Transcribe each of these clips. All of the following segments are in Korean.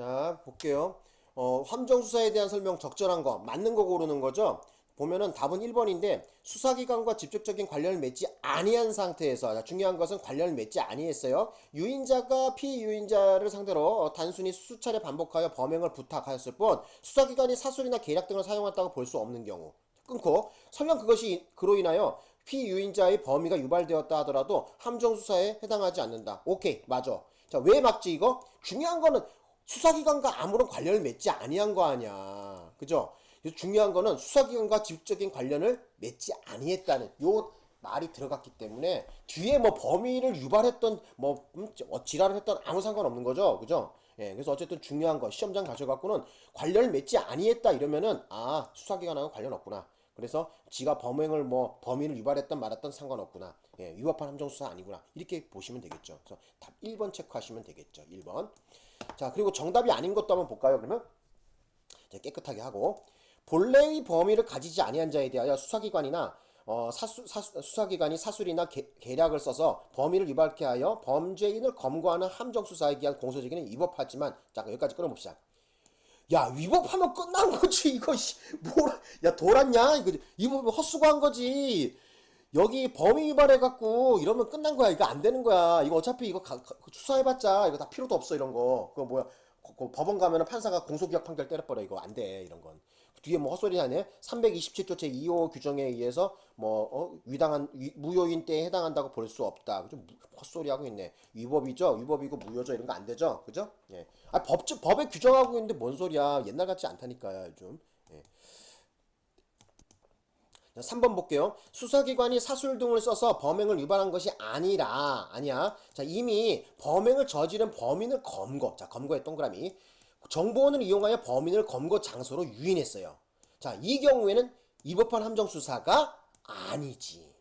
자, 볼게요. 어, 함정 수사에 대한 설명 적절한 거, 맞는 거 고르는 거죠? 보면은 답은 1번인데 수사기관과 직접적인 관련을 맺지 아니한 상태에서 자, 중요한 것은 관련을 맺지 아니했어요. 유인자가 피유인자를 상대로 어, 단순히 수차례 반복하여 범행을 부탁하였을 뿐 수사기관이 사술이나 계략 등을 사용했다고 볼 수 없는 경우 끊고 설령 그것이 그로 인하여 피유인자의 범위가 유발되었다 하더라도 함정 수사에 해당하지 않는다. 오케이 맞아. 자왜 막지 이거? 중요한 거는 수사기관과 아무런 관련을 맺지 아니한 거 아니야. 그죠? 중요한 거는 수사기관과 직접적인 관련을 맺지 아니했다는 요 말이 들어갔기 때문에 뒤에 뭐 범위를 유발했던 뭐 음, 어, 지랄을 했던 아무 상관없는 거죠. 그죠? 예, 그래서 어쨌든 중요한 거 시험장 가셔갖고는 관련을 맺지 아니했다 이러면은 아 수사기관하고 관련 없구나. 그래서 지가 범행을 뭐 범위를 유발했던 말했던 상관없구나. 예, 위법한 함정수사 아니구나. 이렇게 보시면 되겠죠. 그래서 답 1번 체크하시면 되겠죠. 1번. 자, 그리고 정답이 아닌 것도 한번 볼까요? 그러면 자, 깨끗하게 하고 본래의 범위를 가지지 아니한 자에 대하여 수사기관이나 어, 사수, 사수, 수사기관이 사술이나 계, 계략을 써서 범위를 유발케 하여 범죄인을 검거하는 함정수사에 기한 공소제기는 위법하지만 자 여기까지 끊어봅시다. 야 위법하면 끝난 거지 이거 씨. 뭐라 야 돌았냐? 이거 이거 헛수고한 거지. 여기 범위 위반해갖고 이러면 끝난 거야. 이거 안 되는 거야. 이거 어차피 이거 가, 가, 수사해봤자 이거 다 필요도 없어 이런 거. 그거 뭐야? 그, 그 법원 가면은 판사가 공소기각 판결 때려버려. 이거 안 돼 이런 건 뒤에 뭐 헛소리 하네 327조 제 2호 규정에 의해서 뭐 어, 위당한 위, 무효인 때에 해당한다고 볼 수 없다 좀 헛소리 하고 있네 위법이죠 위법이고 무효죠 이런 거 안 되죠 그죠 예. 아 법, 법에 규정하고 있는데 뭔 소리야 옛날 같지 않다니까요 요즘 예. 3번 볼게요. 수사기관이 사술 등을 써서 범행을 유발한 것이 아니라, 아니야. 자, 이미 범행을 저지른 범인을 검거. 자, 검거의 동그라미. 정보원을 이용하여 범인을 검거 장소로 유인했어요. 자, 이 경우에는 위법한 함정수사가 아니지.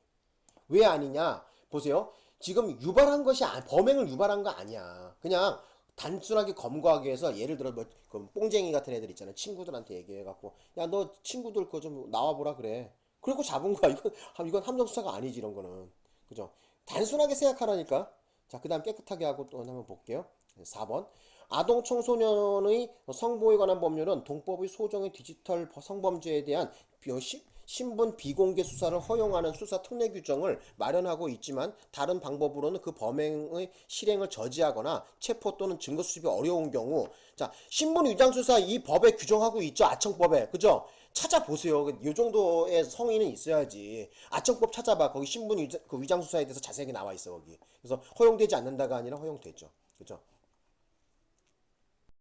왜 아니냐? 보세요. 지금 유발한 것이, 아, 범행을 유발한 거 아니야. 그냥 단순하게 검거하기 위해서 예를 들어 뭐, 그 뽕쟁이 같은 애들 있잖아. 친구들한테 얘기해갖고, 야, 너 친구들 그거 좀 나와보라 그래. 그리고 잡은 거야. 이건, 이건 함정수사가 아니지, 이런 거는. 그죠? 단순하게 생각하라니까. 자, 그 다음 깨끗하게 하고 또 한번 볼게요. 4번. 아동 청소년의 성보호에 관한 법률은 동법의 소정의 디지털 성범죄에 대한 신분 비공개 수사를 허용하는 수사 특례 규정을 마련하고 있지만 다른 방법으로는 그 범행의 실행을 저지하거나 체포 또는 증거 수집이 어려운 경우 자 신분 위장 수사 이 법에 규정하고 있죠? 아청법에. 그죠? 찾아보세요. 이 정도의 성의는 있어야지. 아청법 찾아봐. 거기 신분 위장, 그 위장 수사에 대해서 자세하게 나와 있어 거기. 그래서 허용되지 않는다가 아니라 허용되죠. 그죠